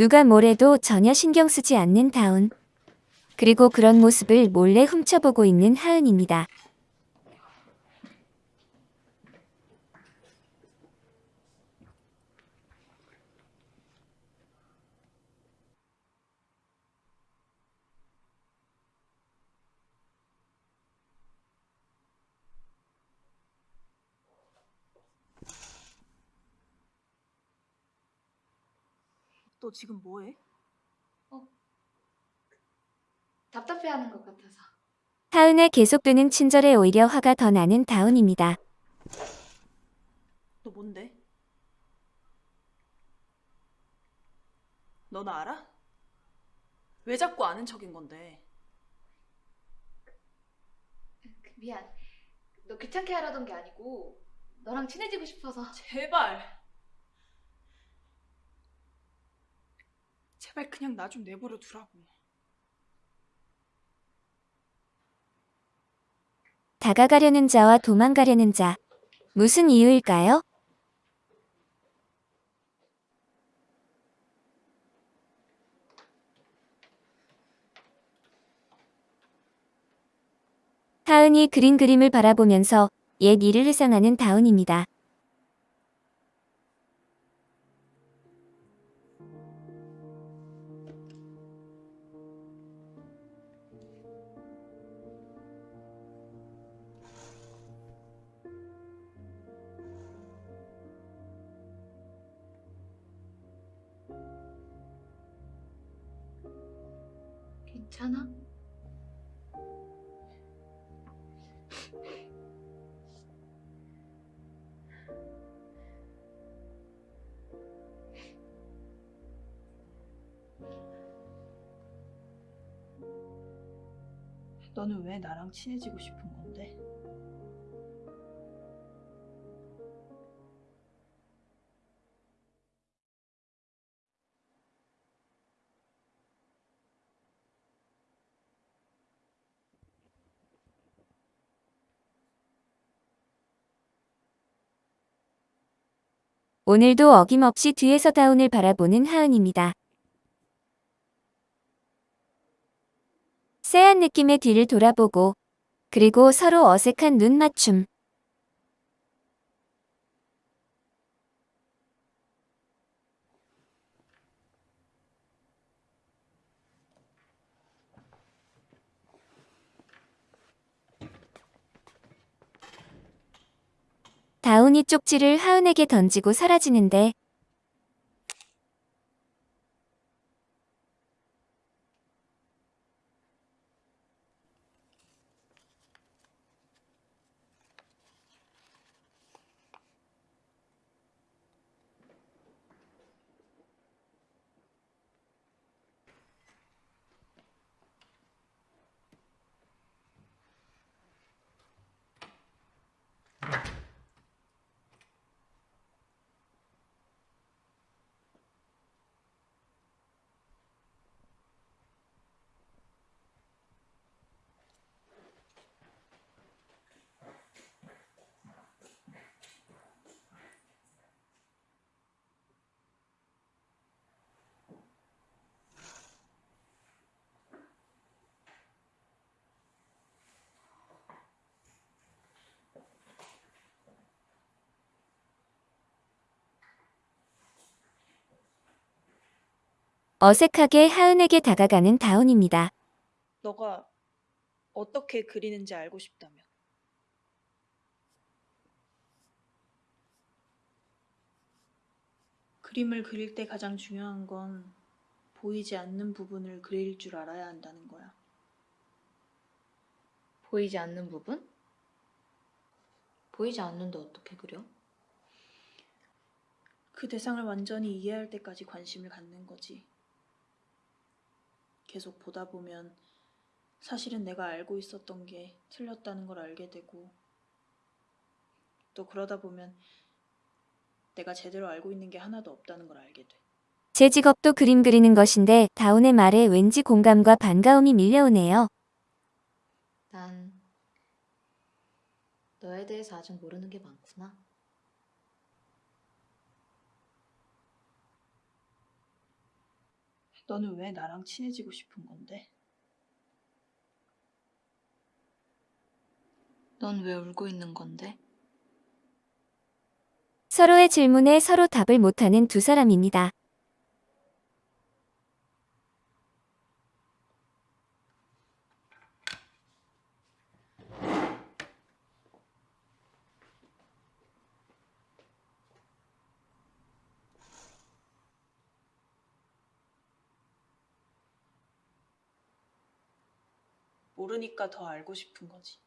누가 뭐래도 전혀 신경 쓰지 않는 다운. 그리고 그런 모습을 몰래 훔쳐보고 있는 하은입니다. 너 지금 뭐해? 답답해하는 것 같아서. 하은의 계속되는 친절에 오히려 화가 더 나는 다운입니다. 너 뭔데? 너 나 알아? 왜 자꾸 아는 척인 건데? 그, 미안. 너 귀찮게 하려던 게 아니고 너랑 친해지고 싶어서. 제발. 제발 그냥 나 좀 내버려 두라고. 다가가려는 자와 도망가려는 자. 무슨 이유일까요? 하은이 그린 그림을 바라보면서 옛 일을 회상하는 다운입니다. 괜찮아? 너는 왜 나랑 친해지고 싶은 건데? 오늘도 어김없이 뒤에서 다운을 바라보는 하은입니다. 쎄한 느낌의 뒤를 돌아보고 그리고 서로 어색한 눈 맞춤. 다운이 쪽지를 하은에게 던지고 사라지는데 어색하게 하은에게 다가가는 다운입니다. 너가 어떻게 그리는지 알고 싶다며. 그림을 그릴 때 가장 중요한 건 보이지 않는 부분을 그릴 줄 알아야 한다는 거야. 보이지 않는 부분? 보이지 않는데 어떻게 그려? 그 대상을 완전히 이해할 때까지 관심을 갖는 거지. 계속 보다 보면 사실은 내가 알고 있었던 게 틀렸다는 걸 알게 되고 또 그러다 보면 내가 제대로 알고 있는 게 하나도 없다는 걸 알게 돼. 제 직업도 그림 그리는 것인데 다운의 말에 왠지 공감과 반가움이 밀려오네요. 난 너에 대해서 아직 모르는 게 많구나. 너는 왜 나랑 친해지고 싶은 건데? 넌 왜 울고 있는 건데? 서로의 질문에 서로 답을 못하는 두 사람입니다. 모르니까 더 알고 싶은 거지.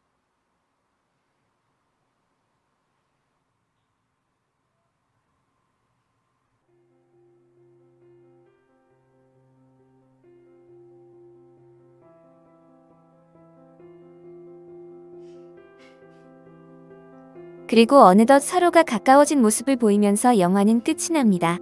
그리고 어느덧 서로가 가까워진 모습을 보이면서 영화는 끝이 납니다.